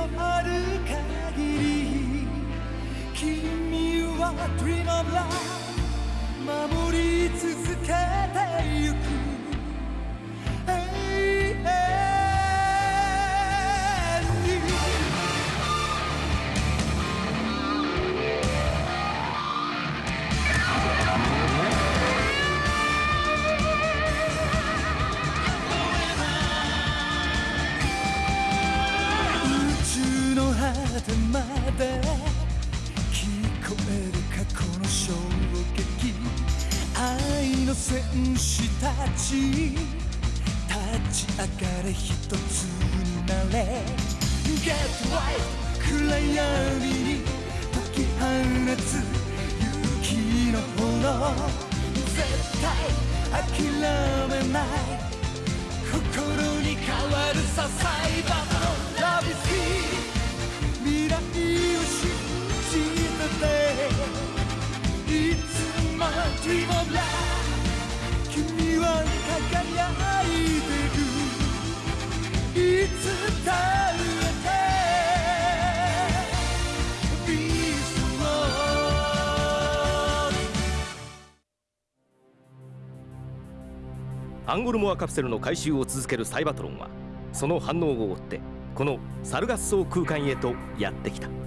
のある限り君は Dream of Love 守り続けてゆく果てまで聞こえる過去の衝撃愛の戦士たち。立ち。上がれ一つになれ Get right 暗闇に解き放つ勇気の炎絶対諦めない心に変わるさサイバーのラビス Dream of Love 君は輝いてる。いつだって。ビーストアンゴルモアカプセルの回収を続けるサイバトロンはその反応を追ってこのサルガッソ空間へとやってきた。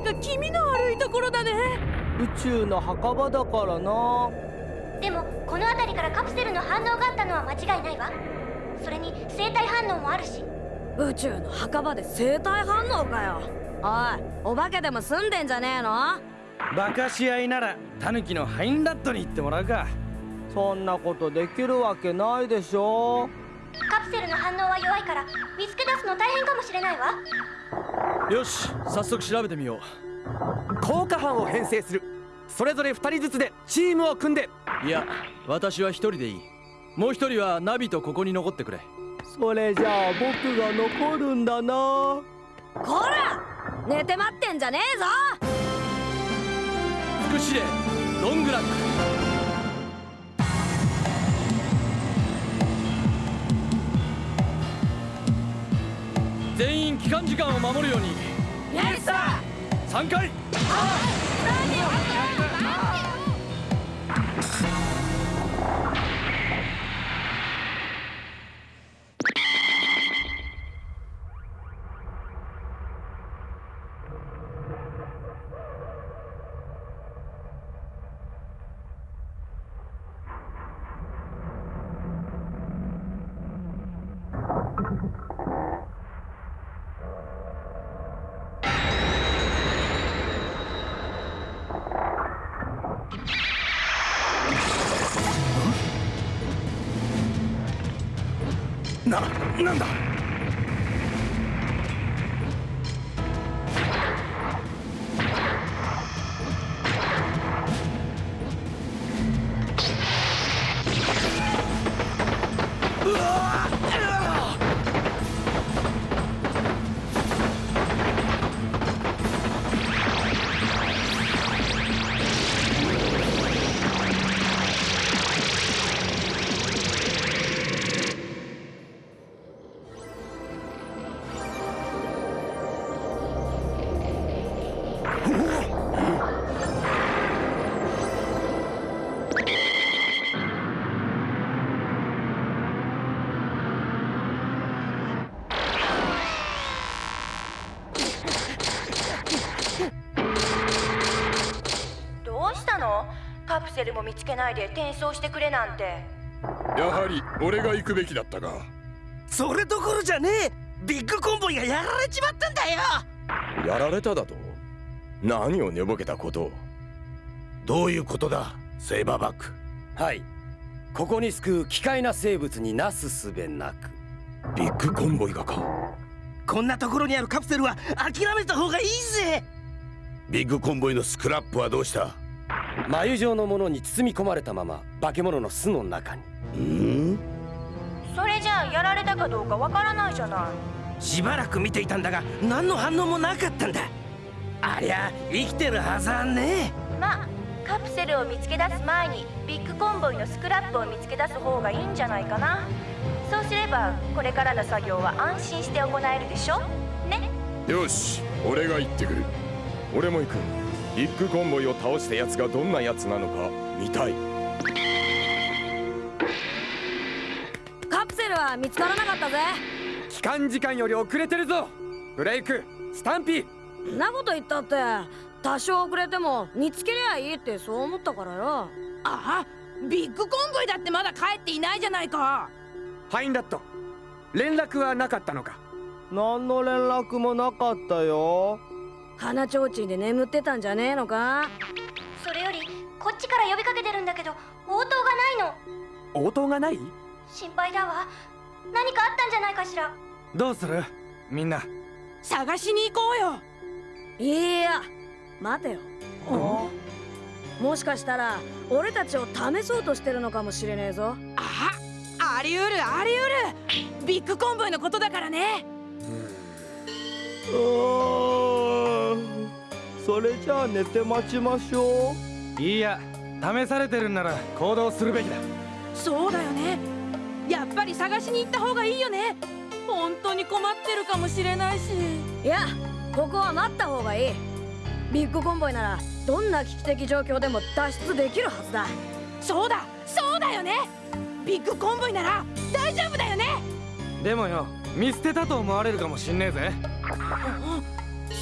なか気味の悪いところだね。宇宙の墓場だからな。でもこの辺りからカプセルの反応があったのは間違いないわ。それに生体反応もあるし。宇宙の墓場で生体反応かよ。おいお化けでも住んでんじゃねえの？バカし合いならタヌキのハインラットに行ってもらうか。そんなことできるわけないでしょ。カプセルの反応は弱いから見つけ出すの大変かもしれないわよし早速調べてみよ効果班を編成する。それぞれ2人ずつでチームを組んで。ういや私は一人でいい。もう一人はナビとここに残ってくれ。それじゃあ僕が残るんだな。こら寝て待ってんじゃねえぞ！副司令ロングラック全員帰還時間を守るように。イエスさ3回な、なないで転送してくれなんて。やはり俺が行くべきだったがそれどころじゃねえ。ビッグコンボイがやられちまったんだよ。やられただと？何を寝ぼけたことを。どういうことだセイバーバック。はい。ここに救う奇怪な生物になすすべなく。ビッグコンボイがか。こんなところにあるカプセルは諦めた方がいいぜ。ビッグコンボイのスクラップはどうした？繭状のものに包み込まれたまま化け物の巣の中に。うん？それじゃあやられたかどうかわからないじゃない。しばらく見ていたんだが何の反応もなかったんだ。ありゃ生きてるはずはね。まあカプセルを見つけ出す前にビッグコンボイのスクラップを見つけ出す方がいいんじゃないかな。そうすればこれからの作業は安心して行えるでしょ？ね？よし俺が行ってくる。俺も行くビッグコンボイを倒した奴がどんな奴なのか見たい。カプセルは見つからなかったぜ。帰還時間より遅れてるぞ。ブレイクスタンピー。なこと言ったって多少遅れても見つけりゃいいってそう思ったからよ。あビッグコンボイだってまだ帰っていないじゃないか。ファインラット連絡はなかったのか。何の連絡もなかったよ鼻ちょうちんで眠ってたんじゃねえのか？それよりこっちから呼びかけてるんだけど応答がないの。応答がない？心配だわ。何かあったんじゃないかしら。どうする？みんな。探しに行こうよ。いや。待てよ。もしかしたら俺たちを試そうとしてるのかもしれねえぞ。ああり得るあり得る。ビッグコンボイのことだからね。うー。んそれじゃあ寝て待ちましょう。いや試されてるんなら行動するべきだ。そうだよね。やっぱり探しに行った方がいいよね。本当に困ってるかもしれないし。いやここは待った方がいい。ビッグコンボイならどんな危機的状況でも脱出できるはずだ。そうだそうだよね。ビッグコンボイなら大丈夫だよね。でもよ見捨てたと思われるかもしんねえぜ。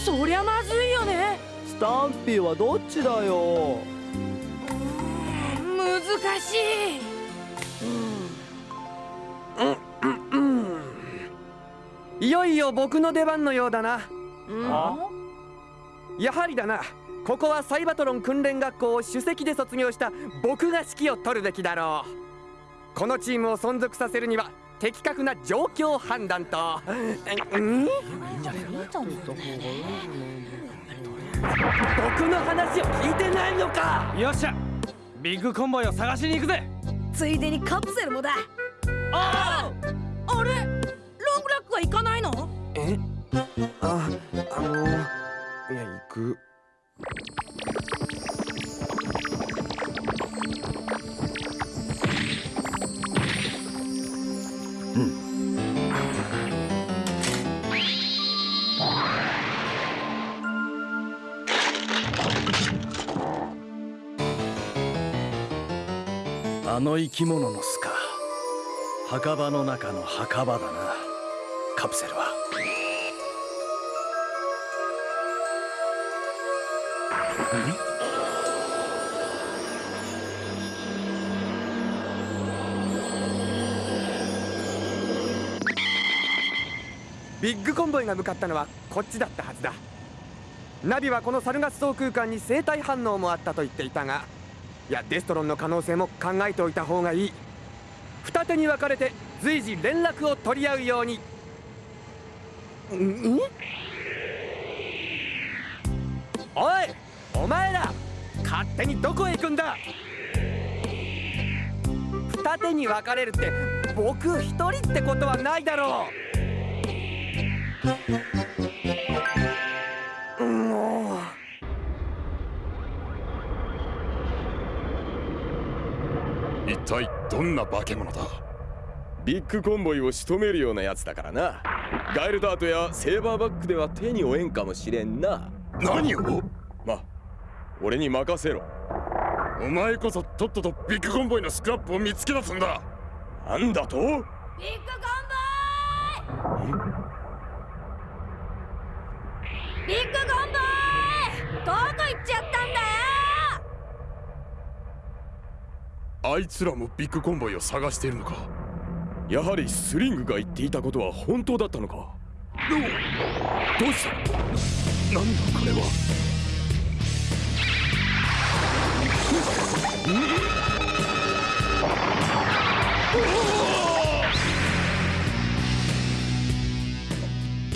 そりゃまずいよねスタンピーはどっちだよ？難しいうん。うん。うん。いよいよ僕の出番のようだな、うん、やはりだな。ここはサイバトロン訓練学校を首席で卒業した僕が指揮を取るべきだろう。このチームを存続させるには的確な状況判断と。うん？僕の話を聞いてないのか？よっしゃ。ビッグコンボイを探しに行くぜ。ついでにカプセルもだ。あああれ？ロングラックは行かないの？え？ああのいや行くあの生き物の巣か。墓場の中の墓場だな。カプセルは。ビッグコンボイが向かったのはこっちだったはずだ。ナビはこのサルガス層空間に生体反応もあったと言っていたがいやデストロンの可能性も考えておいた方がいい。二手に分かれて随時連絡を取り合うように。ん？おいお前ら勝手にどこへ行くんだ？二手に分かれるって僕一人ってことはないだろう体どんな化け物だ？ビッグコンボイを仕留めるようなやつだからな。ガイルダートやセイバーバックでは手に負えんかもしれんな。何を？ま俺に任せろ。お前こそとっととビッグコンボイのスクラップを見つけ出すんだ。なんだと？ビッグコンボイ！ビッグコンボイ！どこ行っちゃったんだよあいつらもビッグコンボイを探しているのか。やはりスリングが言っていたことは本当だったのか。どうした？なんだこれは？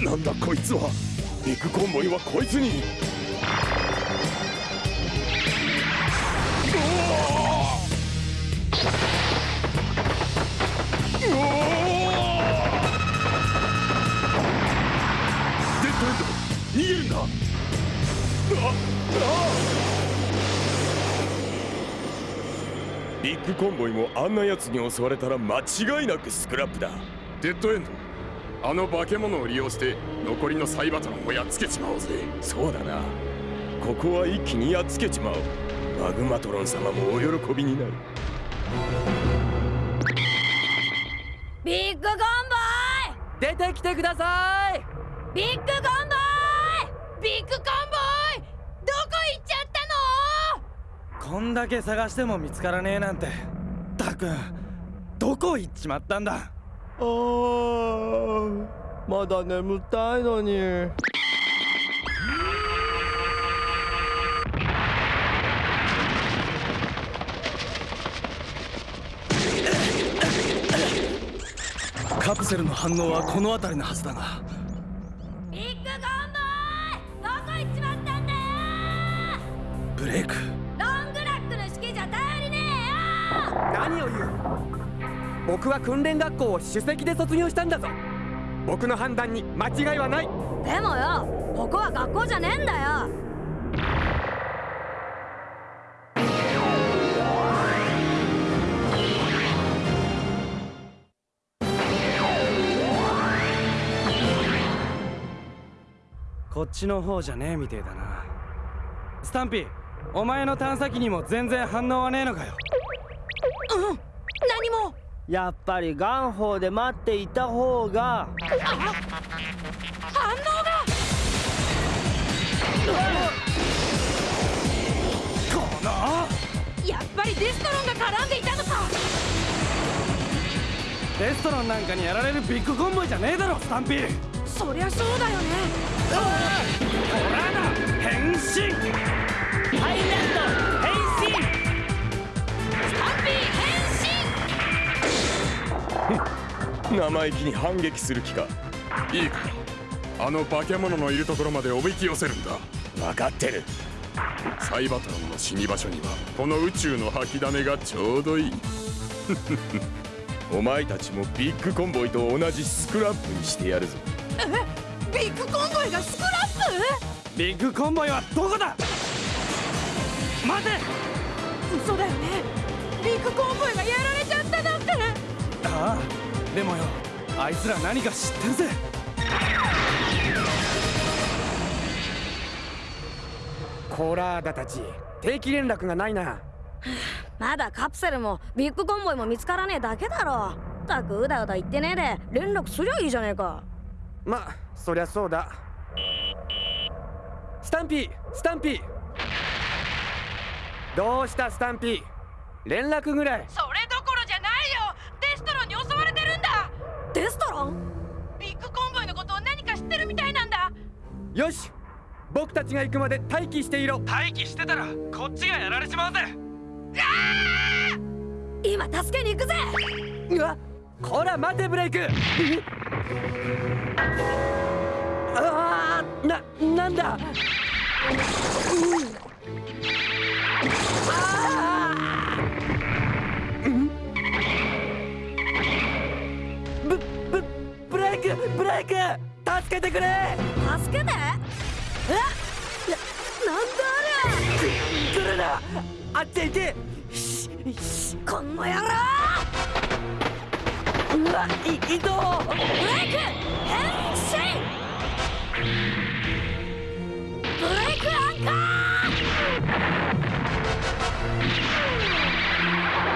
なんだこいつは？ビッグコンボイはこいつにビッグコンボイもあんな奴に襲われたら間違いなくスクラップだ。デッドエンド。あの化け物を利用して残りのサイバトロンをやっつけちまおうぜ。そうだな。ここは一気にやっつけちまおう。マグマトロン様もお喜びになる。ビッグコンボ出てきてください！イビッグコンボイ！ビッグコンボイどこ行っちゃったのこんだけ探しても見つからねえなんて。たくんどこ行っちまったんだ。あーまだ眠たいのに。カプセルの反応はこの辺りのはずだが。ビッグコンボイ！どこ行っちまったんだよ！ブレイク何を言う？僕は訓練学校を首席で卒業したんだぞ。僕の判断に間違いはない。でもよここは学校じゃねえんだよ。こっちの方じゃねえみてえだな。スタンピーお前の探査機にも全然反応はねえのかようん。何も。やっぱりガンホーで待っていた方が。反応が。このやっぱりデストロンが絡んでいたのか。レストランなんかにやられるビッグコンボイじゃねえだろスタンピー。そりゃそうだよね。ほらな変身。ハイランド 生意気に反撃する気か。いいか。あの化け物のいるところまでおびき寄せるんだ。分かってる。サイバトロンの死に場所にはこの宇宙の吐きだめがちょうどいい。お前たちもビッグコンボイと同じスクラップにしてやるぞ。え？ビッグコンボイがスクラッビッグコンボイはどこだ？待て！プ嘘だよね。ビッグコンボイがやられちゃった。なんてああ。でもよあいつら何か知ってるぜ。コーラーダたち定期連絡がないな。まだカプセルもビッグコンボイも見つからねえだけだろ。たくうだうだ言ってねえで連絡すりゃいいじゃねえか。まそりゃそうだ。スタンピースタンピー。どうしたスタンピー？連絡ぐらい。それどころじゃないよデストロンに襲われてるんだデストロン？ビッグコンボイのことを何か知ってるみたいなんだ。よし僕たちが行くまで待機していろ。待機してたらこっちがやられちまうぜ。今助けに行くぜ！うわこら待てブレイク。ああななんだ？ブイクブレイク助けてくれ。助けて？え？ななんだあ来るな。あっちへ行け。れこの野郎う！わい移動。ブレイク変身！ブレイクアンカ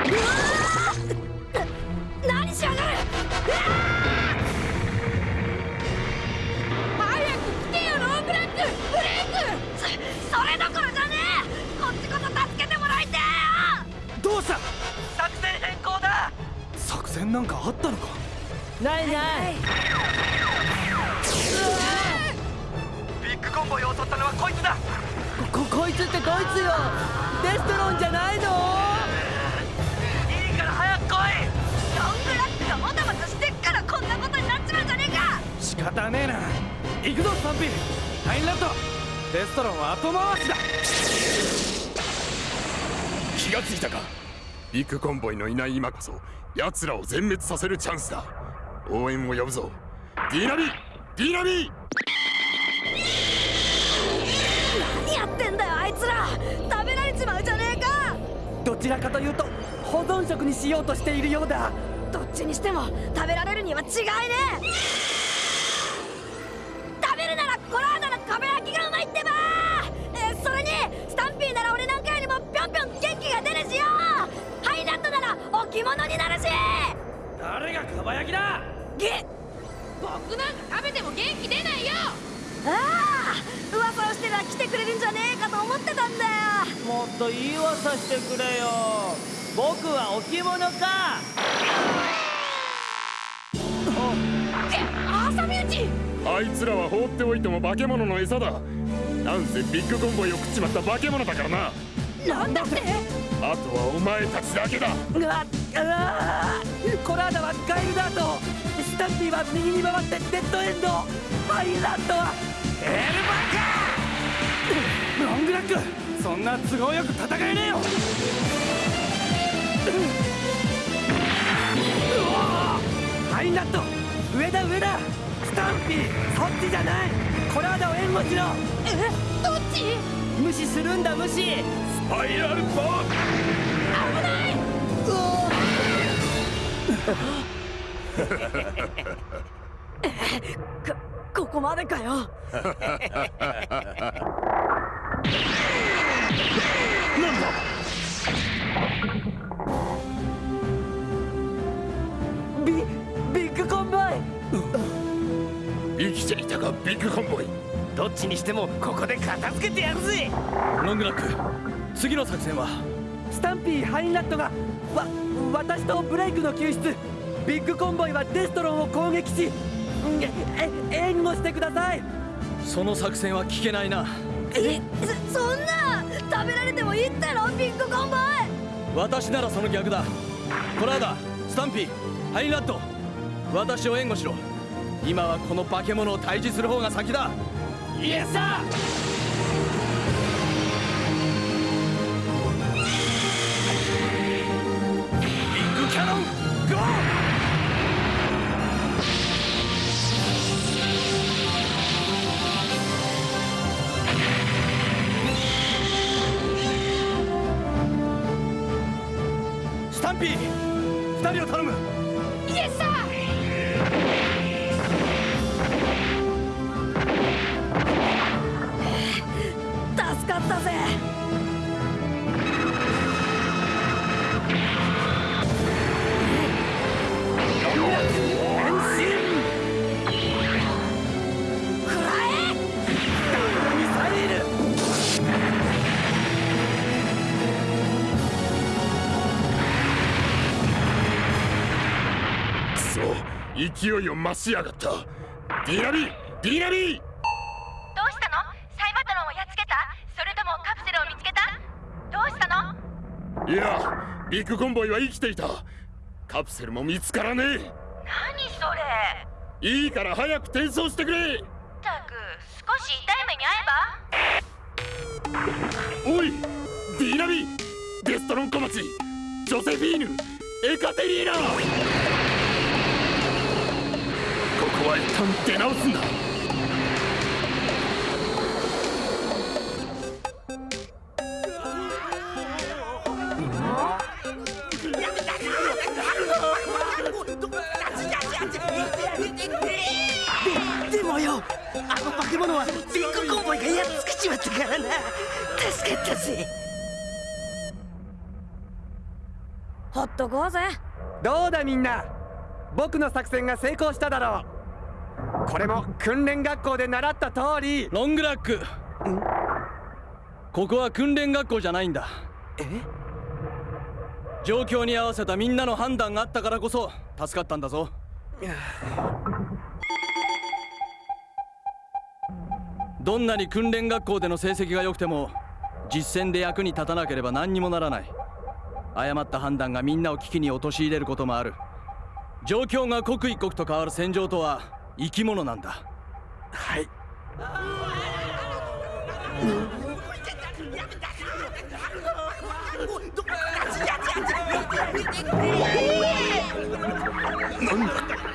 ー！うわなんかあったのか？ないない。ビッグコンボイを襲ったのはこいつだ。ここいつってこいつよ。デストロンじゃないの？いいから早く来い。ロングラックがもたもたしてっからこんなことになっちまうじゃねえか。仕方ねえな。行くぞスタンピーハインラッドデストロンは後回しだ。気がついたか？ビッグコンボイのいない今こそ奴らを全滅させるチャンスだ。応援を呼ぶぞ。ディナビディナビ何やってんだよあいつら。食べられちまうじゃねえか。どちらかというと保存食にしようとしているようだ。どっちにしても食べられるには違いね食誰がかば焼きだ！げ僕なんか食べても元気出ないよ！ああ噂をしてら来てくれるんじゃねえかと思ってたんだよ。もっと言い噂してくれよ。僕は置物か！朝身内！あいつらは放っておいても化け物の餌だ。なんせビッグコンボイを食っちまった化け物だからな。なんだって？あとはお前たちだけだ。うわうわコラーダはガイルダートスタンピーは右に回ってデッドエンド。ハイランドは。エルバカロングラック。そんな都合よく戦えねえよ。ハイナット上だ上だ。スタンピーそっちじゃない。コラーダを援護しろ。えどっち？無視するんだ無視スパイラルボー危ない。こここまでかよ。なんだ？ビビッグコンボイ。生きていたかビッグコンボイ。どっちにしてもここで片付けてやるぜ。ロングラック次の作戦は？スタンピーハインラッドがわ私とブレイクの救出。ビッグコンボイはデストロンを攻撃しんええ援護してください。その作戦は聞けないな。えそそんな食べられてもいいってのビッグコンボイ。私ならその逆だ。コラーダスタンピーハイラット。私を援護しろ。今はこの化け物を退治する方が先だ。イエスサンピー二人を頼む。そ勢いを増しやがった。ディナビディナビどうしたの？サイバトロンをやっつけた？それともカプセルを見つけた？どうしたの？いやビッグコンボイは生きていた。カプセルも見つからね何それ？えいいから早く転送してくれ！ったく少し痛い目に遭えば？おいディナビデストロン小町！ジョセフィーヌ！エカテリーナは一旦出直すんだででもよ。あの化け物はビッグコンボイがやっつけちまったからな。助かったぜ。ほっとこうぜ。どうだみんな。僕の作戦が成功しただろうこれも訓練学校で習った通り。ロングラック。ここは訓練学校じゃないんだ。え？状況に合わせたみんなの判断があったからこそ助かったんだぞ。どんなに訓練学校での成績が良くても実戦で役に立たなければ何にもならない。誤った判断がみんなを危機に陥れることもある。状況が刻一刻と変わる戦場とは生き物なんだ。はい、だ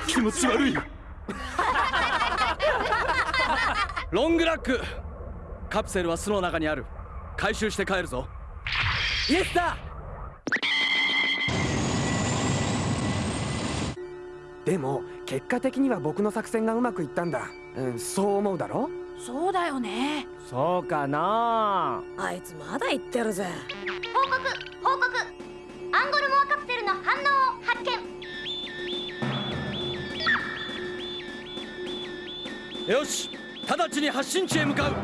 気持ち悪い。ロングラック。カプセルは巣の中にある。回収して帰るぞ。イエスだ！でも結果的には僕の作戦がうまくいったんだ、うん、そう思うだろ？そうだよね。そうかな。あいつまだ言ってるぜ。報告報告。アンゴルモアカプセルの反応を発見。よし直ちに発進地へ向かう。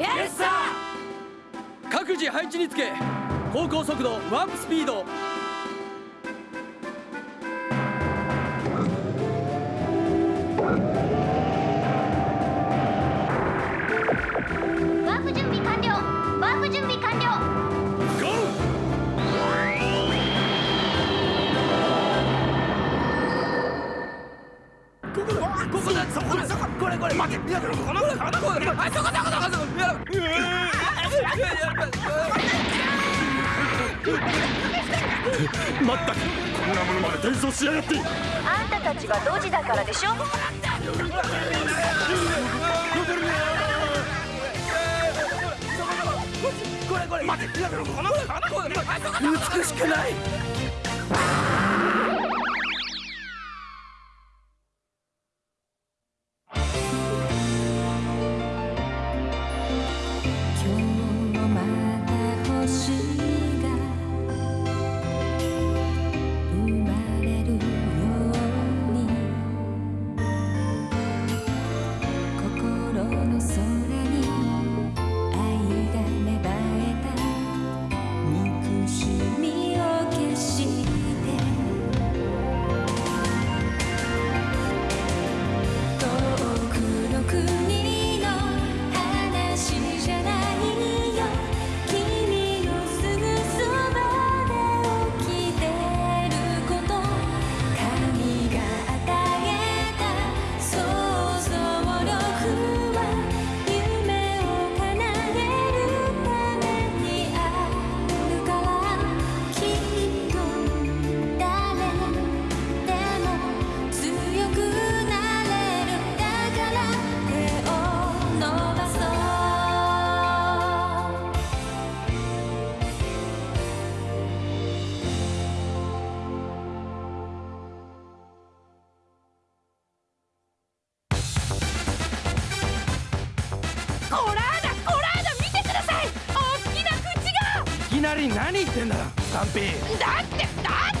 イエスサ各自配置につけ航行速度ワープスピードまった。くこんなものまで転送しやがって。あんたたちはドジだからでしょ？これこれ。待っていやこのこのこの美しくないってんだスタンピーだってだって。